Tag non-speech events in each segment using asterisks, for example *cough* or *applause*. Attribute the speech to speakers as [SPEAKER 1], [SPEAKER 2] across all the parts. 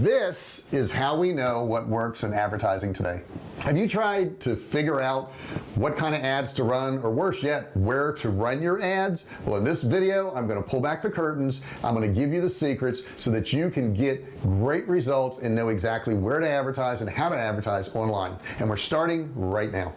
[SPEAKER 1] this is how we know what works in advertising today. Have you tried to figure out what kind of ads to run or worse yet where to run your ads? Well in this video I'm going to pull back the curtains. I'm going to give you the secrets so that you can get great results and know exactly where to advertise and how to advertise online. And we're starting right now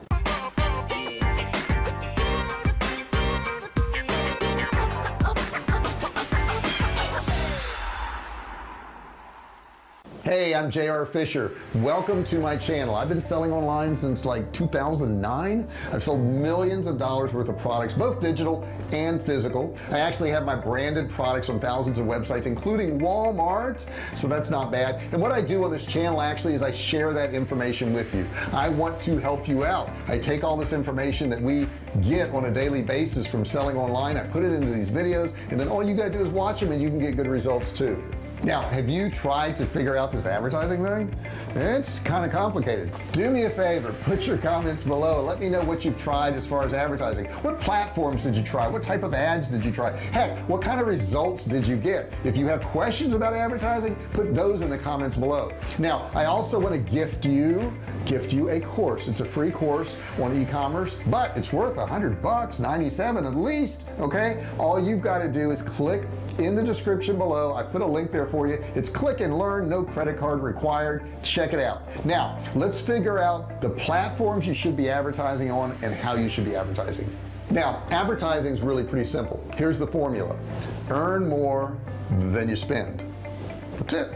[SPEAKER 1] hey I'm JR Fisher. Welcome to my channel. I've been selling online since like 2009 I've sold millions of dollars worth of products both digital and physical. I actually have my branded products on thousands of websites including Walmart so that's not bad. And what I do on this channel actually is I share that information with you. I want to help you out. I take all this information that we get on a daily basis from selling online. I put it into these videos and then all you gotta do is watch them and you can get good results too now have you tried to figure out this advertising thing? It's kind of complicated. Do me a favor put your comments below. Let me know what you've tried as far as advertising. What platforms did you try? What type of ads did you try? Heck what kind of results did you get? If you have questions about advertising put those in the comments below. Now I also want to gift you gift you a course. It's a free course on e-commerce but it's worth a hundred bucks 97 at least okay? All you've got to do is click in the description below. I put a link there for you. It's click and learn no credit card required. Check it out. Now let's figure out the platforms you should be advertising on and how you should be advertising. Now advertising is really pretty simple. Here's the formula. Earn more than you spend. That's it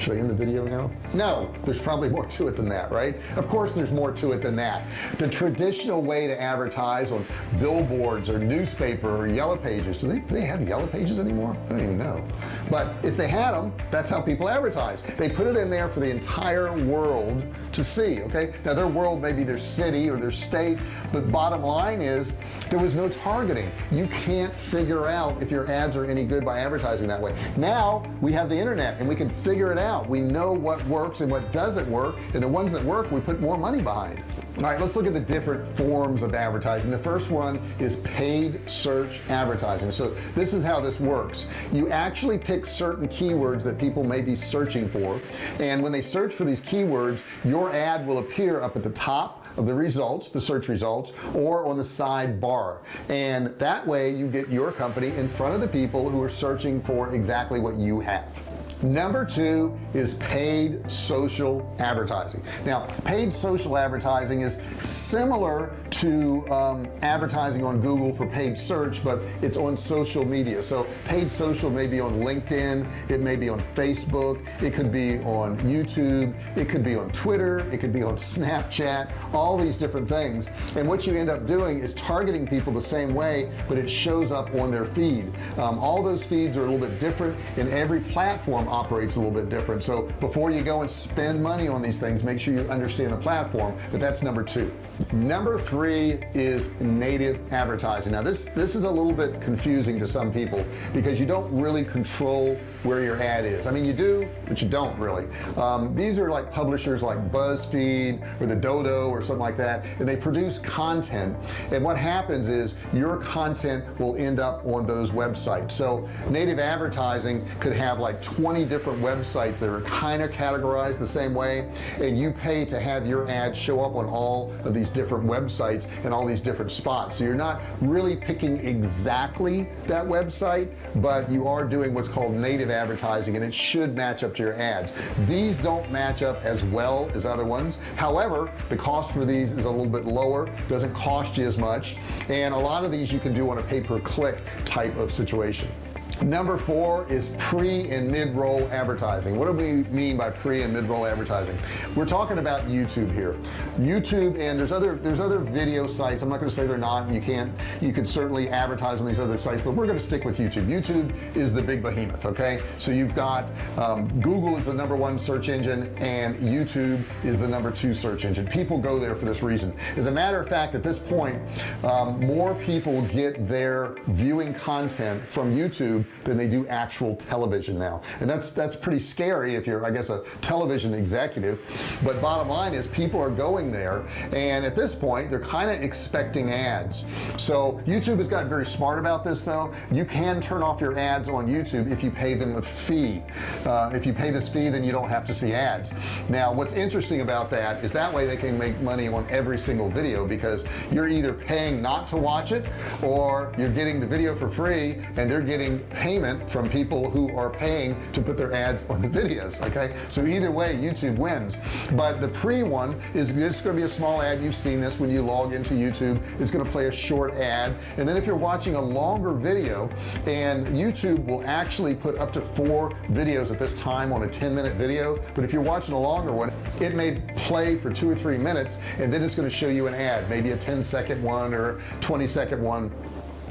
[SPEAKER 1] show you in the video now? No there's probably more to it than that right? Of course there's more to it than that. The traditional way to advertise on billboards or newspaper or yellow pages do they, do they have yellow pages anymore? I don't even know. But if they had them that's how people advertise. They put it in there for the entire world to see okay? Now their world may be their city or their state but bottom line is there was no targeting. You can't figure out if your ads are any good by advertising that way. Now we have the internet and we can figure it out out we know what works and what doesn't work and the ones that work we put more money behind. All right let's look at the different forms of advertising. The first one is paid search advertising. So this is how this works. You actually pick certain keywords that people may be searching for and when they search for these keywords your ad will appear up at the top of the results the search results or on the sidebar. And that way you get your company in front of the people who are searching for exactly what you have number two is paid social advertising. Now paid social advertising is similar to um, advertising on Google for paid search but it's on social media. So paid social may be on LinkedIn it may be on Facebook it could be on YouTube it could be on Twitter it could be on Snapchat all these different things. And what you end up doing is targeting people the same way but it shows up on their feed. Um, all those feeds are a little bit different in every platform operates a little bit different. So before you go and spend money on these things make sure you understand the platform but that's number two. Number three is native advertising. Now this this is a little bit confusing to some people because you don't really control where your ad is. I mean you do but you don't really. Um, these are like publishers like BuzzFeed or the Dodo or something like that and they produce content. And what happens is your content will end up on those websites. So native advertising could have like 20 different websites that are kind of categorized the same way and you pay to have your ad show up on all of these different websites and all these different spots. So you're not really picking exactly that website but you are doing what's called native advertising and it should match up to your ads. These don't match up as well as other ones. However the cost for these is a little bit lower doesn't cost you as much and a lot of these you can do on a pay-per-click type of situation number four is pre and mid-roll advertising. What do we mean by pre and mid-roll advertising? We're talking about YouTube here. YouTube and there's other there's other video sites. I'm not going to say they're not you can't you could certainly advertise on these other sites but we're going to stick with YouTube. YouTube is the big behemoth okay? So you've got um, Google is the number one search engine and YouTube is the number two search engine. People go there for this reason. As a matter of fact at this point um, more people get their viewing content from YouTube than they do actual television now. And that's that's pretty scary if you're I guess a television executive. But bottom line is people are going there and at this point they're kind of expecting ads. So YouTube has gotten very smart about this though. You can turn off your ads on YouTube if you pay them a fee. Uh, if you pay this fee then you don't have to see ads. Now what's interesting about that is that way they can make money on every single video because you're either paying not to watch it or you're getting the video for free and they're getting payment from people who are paying to put their ads on the videos okay? So either way YouTube wins. But the pre one is just going to be a small ad. You've seen this. When you log into YouTube it's going to play a short ad. And then if you're watching a longer video and YouTube will actually put up to four videos at this time on a 10 minute video but if you're watching a longer one it may play for two or three minutes and then it's going to show you an ad maybe a 10 second one or 20 second one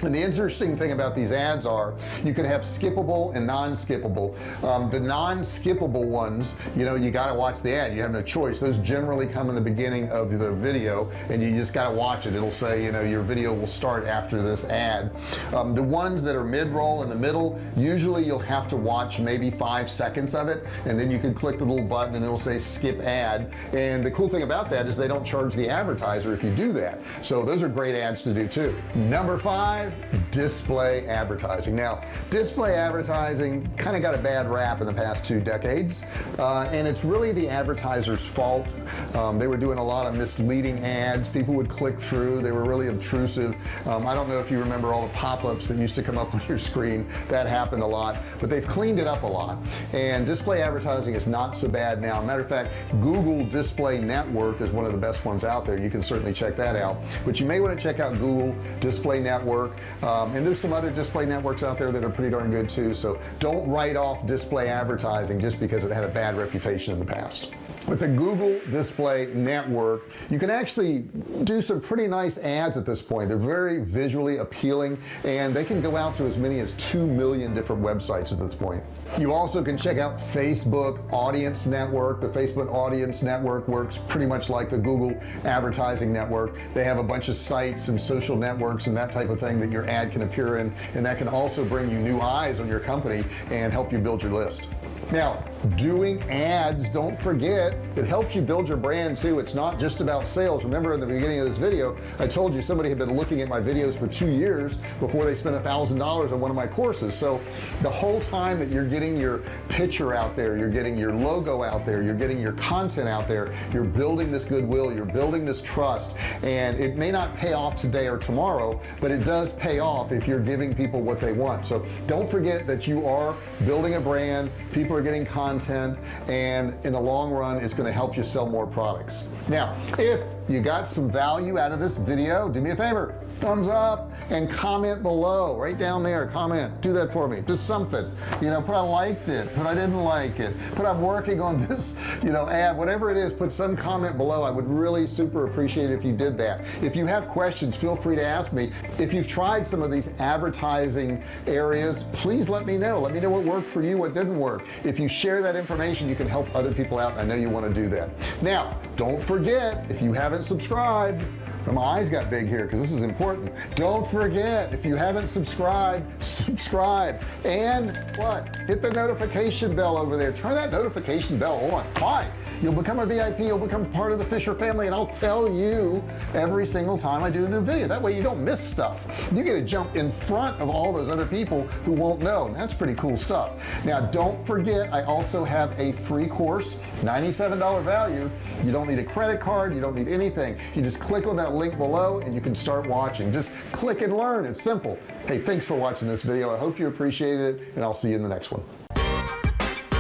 [SPEAKER 1] and the interesting thing about these ads are you can have skippable and non-skippable. Um, the non-skippable ones you know you got to watch the ad. You have no choice. Those generally come in the beginning of the video and you just got to watch it. It'll say you know your video will start after this ad. Um, the ones that are mid-roll in the middle usually you'll have to watch maybe five seconds of it and then you can click the little button and it'll say skip ad. And the cool thing about that is they don't charge the advertiser if you do that. So those are great ads to do too. Number five display advertising. Now display advertising kind of got a bad rap in the past two decades uh, and it's really the advertisers fault. Um, they were doing a lot of misleading ads. People would click through. They were really obtrusive. Um, I don't know if you remember all the pop-ups that used to come up *laughs* on your screen. That happened a lot but they've cleaned it up a lot. And display advertising is not so bad now. Matter of fact Google display network is one of the best ones out there. You can certainly check that out. But you may want to check out Google display network um, and there's some other display networks out there that are pretty darn good too. So don't write off display advertising just because it had a bad reputation in the past with the Google display network you can actually do some pretty nice ads at this point. They're very visually appealing and they can go out to as many as 2 million different websites at this point. You also can check out Facebook audience network. The Facebook audience network works pretty much like the Google advertising network. They have a bunch of sites and social networks and that type of thing that your ad can appear in and that can also bring you new eyes on your company and help you build your list. Now doing ads. Don't forget it helps you build your brand too. It's not just about sales. Remember in the beginning of this video I told you somebody had been looking at my videos for two years before they spent a thousand dollars on one of my courses. So the whole time that you're getting your picture out there you're getting your logo out there you're getting your content out there you're building this goodwill you're building this trust. And it may not pay off today or tomorrow but it does pay off if you're giving people what they want. So don't forget that you are building a brand. People are getting content content and in the long run it's going to help you sell more products. Now if you got some value out of this video? Do me a favor thumbs up and comment below right down there comment. Do that for me just something. You know put I liked it put I didn't like it put I'm working on *laughs* this you know ad whatever it is put some comment below. I would really super appreciate it if you did that. If you have questions feel free to ask me. If you've tried some of these advertising areas please let me know. Let me know what worked for you what didn't work. If you share that information you can help other people out I know you want to do that. Now don't forget if you haven't subscribed my eyes got big here because this is important. Don't forget if you haven't subscribed *laughs* subscribe. And what? Hit the notification bell over there. Turn that notification bell on. Why? You'll become a VIP you'll become part of the Fisher family and I'll tell you every single time I do a new video. That way you don't miss stuff. You get to jump in front of all those other people who won't know. That's pretty cool stuff. Now don't forget I also have a free course $97 value. You don't need a credit card you don't need anything. You just click on that link below and you can start watching. Just click and learn. It's simple. Hey thanks for watching this video. I hope you appreciated it and I'll see you in the next one.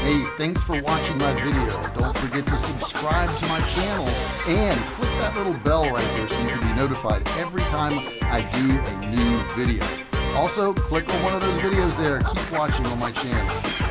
[SPEAKER 1] Hey thanks for watching my video. Don't forget to subscribe to my channel and click that little bell right there so you can be notified every time I do a new video. Also click on one of those videos there. Keep watching on my channel